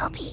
will be.